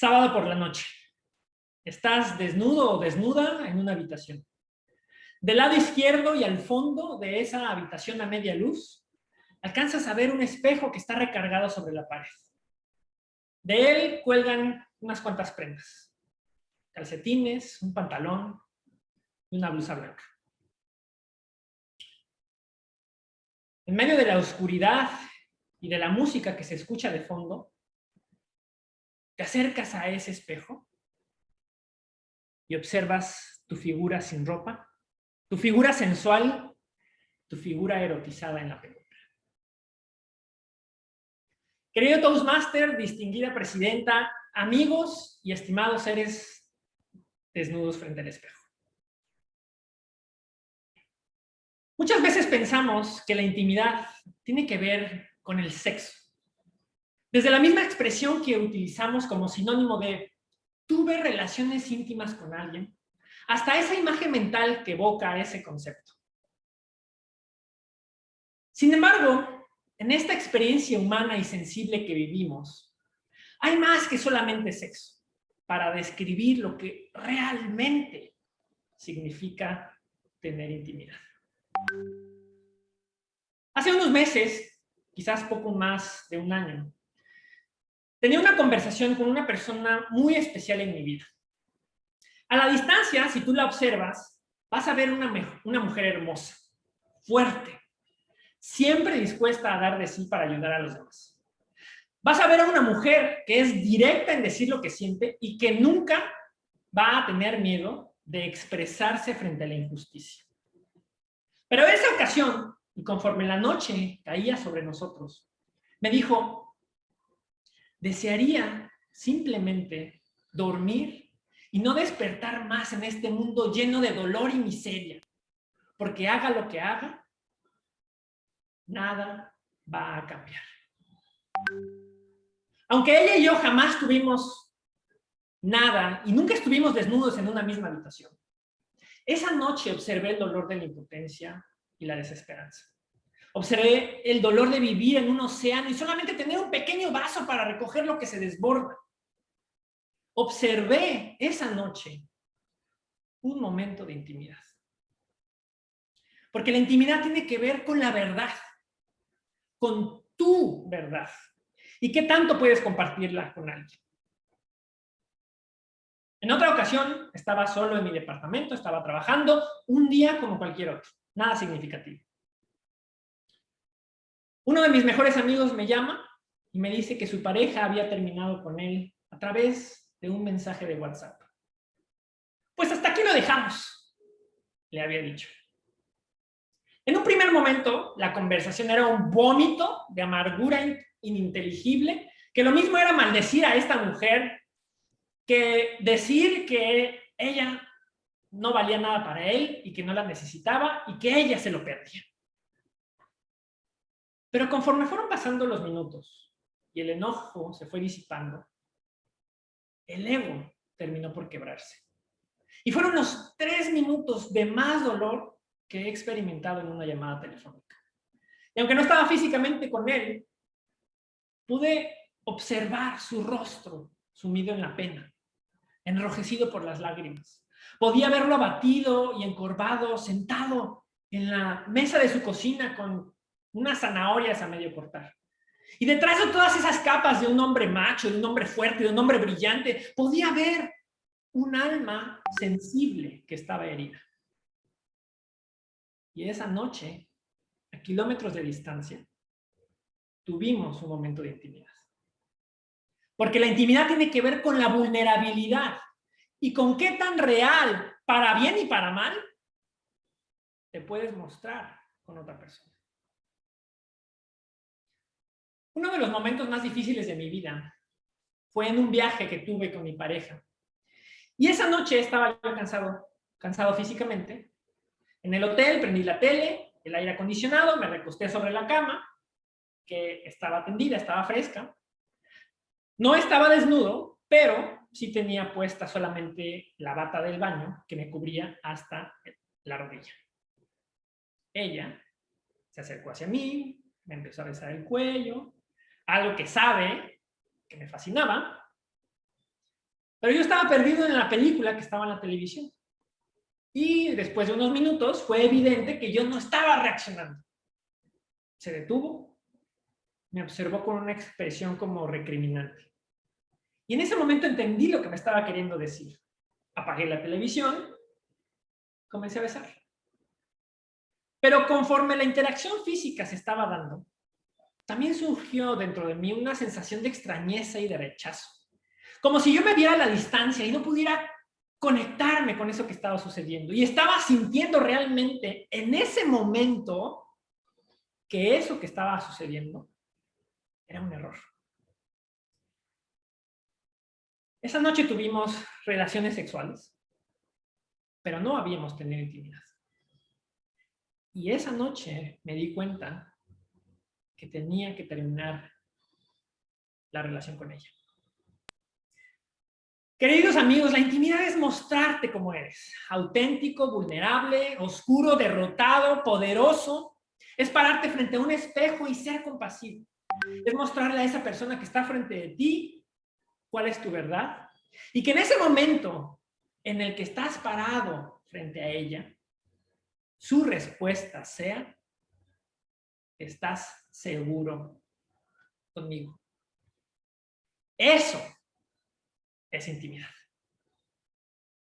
Sábado por la noche. Estás desnudo o desnuda en una habitación. Del lado izquierdo y al fondo de esa habitación a media luz, alcanzas a ver un espejo que está recargado sobre la pared. De él cuelgan unas cuantas prendas. Calcetines, un pantalón y una blusa blanca. En medio de la oscuridad y de la música que se escucha de fondo, te acercas a ese espejo y observas tu figura sin ropa, tu figura sensual, tu figura erotizada en la penumbra. Querido Toastmaster, distinguida presidenta, amigos y estimados seres desnudos frente al espejo. Muchas veces pensamos que la intimidad tiene que ver con el sexo. Desde la misma expresión que utilizamos como sinónimo de tuve relaciones íntimas con alguien, hasta esa imagen mental que evoca ese concepto. Sin embargo, en esta experiencia humana y sensible que vivimos, hay más que solamente sexo para describir lo que realmente significa tener intimidad. Hace unos meses, quizás poco más de un año, tenía una conversación con una persona muy especial en mi vida. A la distancia, si tú la observas, vas a ver una, una mujer hermosa, fuerte, siempre dispuesta a dar de sí para ayudar a los demás. Vas a ver a una mujer que es directa en decir lo que siente y que nunca va a tener miedo de expresarse frente a la injusticia. Pero en esa ocasión, y conforme la noche caía sobre nosotros, me dijo, desearía simplemente dormir y no despertar más en este mundo lleno de dolor y miseria, porque haga lo que haga, nada va a cambiar. Aunque ella y yo jamás tuvimos nada y nunca estuvimos desnudos en una misma habitación, esa noche observé el dolor de la impotencia y la desesperanza. Observé el dolor de vivir en un océano y solamente tener un pequeño vaso para recoger lo que se desborda. Observé esa noche un momento de intimidad. Porque la intimidad tiene que ver con la verdad, con tu verdad. ¿Y qué tanto puedes compartirla con alguien? En otra ocasión, estaba solo en mi departamento, estaba trabajando, un día como cualquier otro, nada significativo. Uno de mis mejores amigos me llama y me dice que su pareja había terminado con él a través de un mensaje de WhatsApp. Pues hasta aquí lo dejamos, le había dicho. En un primer momento, la conversación era un vómito de amargura ininteligible, que lo mismo era maldecir a esta mujer que decir que ella no valía nada para él y que no la necesitaba y que ella se lo perdía. Pero conforme fueron pasando los minutos y el enojo se fue disipando, el ego terminó por quebrarse. Y fueron los tres minutos de más dolor que he experimentado en una llamada telefónica. Y aunque no estaba físicamente con él, pude observar su rostro sumido en la pena enrojecido por las lágrimas. Podía verlo abatido y encorvado, sentado en la mesa de su cocina con unas zanahorias a medio cortar. Y detrás de todas esas capas de un hombre macho, de un hombre fuerte, de un hombre brillante, podía ver un alma sensible que estaba herida. Y esa noche, a kilómetros de distancia, tuvimos un momento de intimidad. Porque la intimidad tiene que ver con la vulnerabilidad y con qué tan real, para bien y para mal, te puedes mostrar con otra persona. Uno de los momentos más difíciles de mi vida fue en un viaje que tuve con mi pareja. Y esa noche estaba yo cansado, cansado físicamente. En el hotel prendí la tele, el aire acondicionado, me recosté sobre la cama, que estaba tendida, estaba fresca. No estaba desnudo, pero sí tenía puesta solamente la bata del baño que me cubría hasta la rodilla. Ella se acercó hacia mí, me empezó a besar el cuello, algo que sabe que me fascinaba, Pero yo estaba perdido en la película que estaba en la televisión. Y después de unos minutos fue evidente que yo no estaba reaccionando. Se detuvo, me observó con una expresión como recriminante. Y en ese momento entendí lo que me estaba queriendo decir. Apagué la televisión, comencé a besar. Pero conforme la interacción física se estaba dando, también surgió dentro de mí una sensación de extrañeza y de rechazo. Como si yo me viera a la distancia y no pudiera conectarme con eso que estaba sucediendo. Y estaba sintiendo realmente en ese momento que eso que estaba sucediendo era un error. Esa noche tuvimos relaciones sexuales, pero no habíamos tenido intimidad. Y esa noche me di cuenta que tenía que terminar la relación con ella. Queridos amigos, la intimidad es mostrarte como eres, auténtico, vulnerable, oscuro, derrotado, poderoso. Es pararte frente a un espejo y ser compasivo. Es mostrarle a esa persona que está frente de ti cuál es tu verdad. Y que en ese momento en el que estás parado frente a ella, su respuesta sea, estás seguro conmigo. Eso es intimidad.